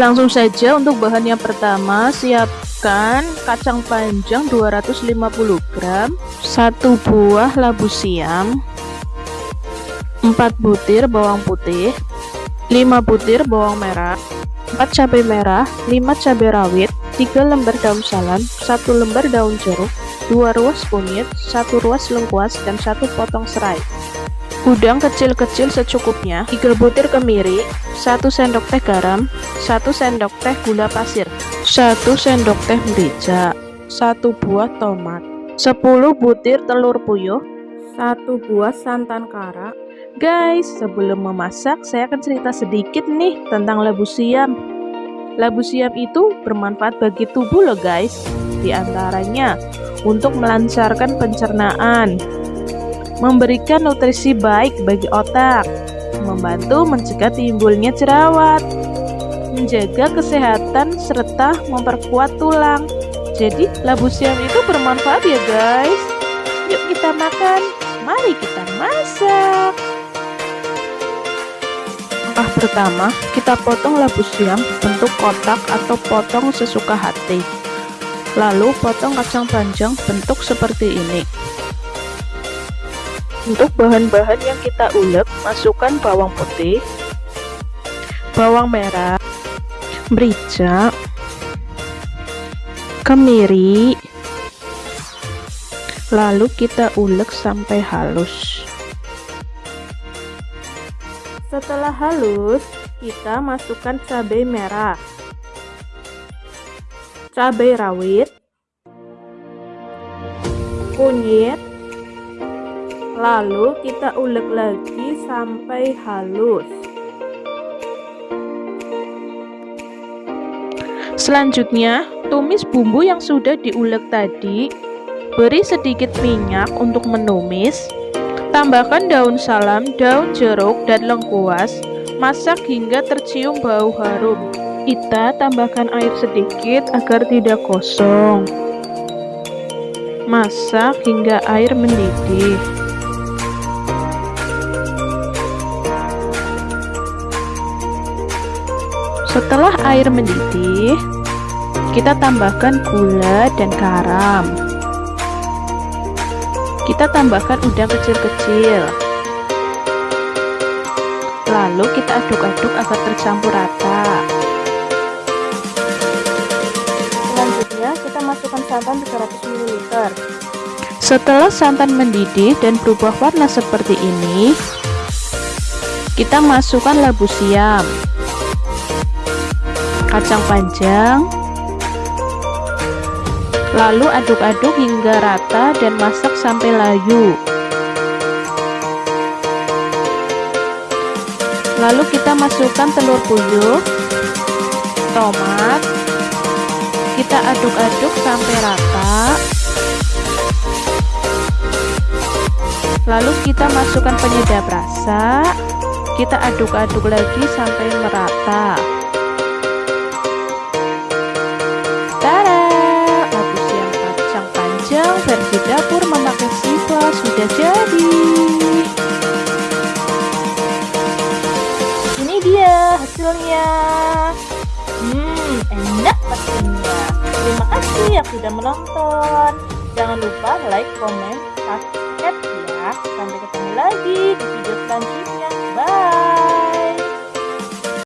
Langsung saja untuk bahan yang pertama, siapkan kacang panjang 250 gram, satu buah labu siam, 4 butir bawang putih, 5 butir bawang merah, 4 cabai merah, 5 cabai rawit, 3 lembar daun salam, 1 lembar daun jeruk, 2 ruas kunyit, 1 ruas lengkuas, dan 1 potong serai. Udang kecil-kecil secukupnya, 3 butir kemiri, 1 sendok teh garam, 1 sendok teh gula pasir, 1 sendok teh merica, 1 buah tomat, 10 butir telur puyuh, 1 buah santan kara. Guys, sebelum memasak, saya akan cerita sedikit nih tentang labu siam. Labu siam itu bermanfaat bagi tubuh loh guys. Di antaranya, untuk melancarkan pencernaan, memberikan nutrisi baik bagi otak, membantu mencegah timbulnya jerawat, menjaga kesehatan serta memperkuat tulang. Jadi labu siam itu bermanfaat ya guys. Yuk kita makan, mari kita masak. Langkah pertama, kita potong labu siam bentuk kotak atau potong sesuka hati. Lalu potong kacang panjang bentuk seperti ini. Untuk bahan-bahan yang kita ulek, masukkan bawang putih, bawang merah, merica, kemiri, lalu kita ulek sampai halus. Setelah halus, kita masukkan cabai merah, cabai rawit, kunyit, Lalu kita ulek lagi sampai halus. Selanjutnya, tumis bumbu yang sudah diulek tadi. Beri sedikit minyak untuk menumis. Tambahkan daun salam, daun jeruk, dan lengkuas. Masak hingga tercium bau harum. Kita tambahkan air sedikit agar tidak kosong. Masak hingga air mendidih. Setelah air mendidih, kita tambahkan gula dan garam. Kita tambahkan udang kecil-kecil. Lalu kita aduk-aduk agar tercampur rata. Selanjutnya, kita masukkan santan 300 ml. Setelah santan mendidih dan berubah warna seperti ini, kita masukkan labu siam kacang panjang lalu aduk-aduk hingga rata dan masak sampai layu. Lalu kita masukkan telur puyuh tomat. Kita aduk-aduk sampai rata. Lalu kita masukkan penyedap rasa. Kita aduk-aduk lagi sampai merata versi dapur memakai siswa sudah jadi. Ini dia hasilnya. Hmm, enak pastinya. Terima kasih yang sudah menonton. Jangan lupa like, comment, subscribe ya. Sampai ketemu lagi di video selanjutnya.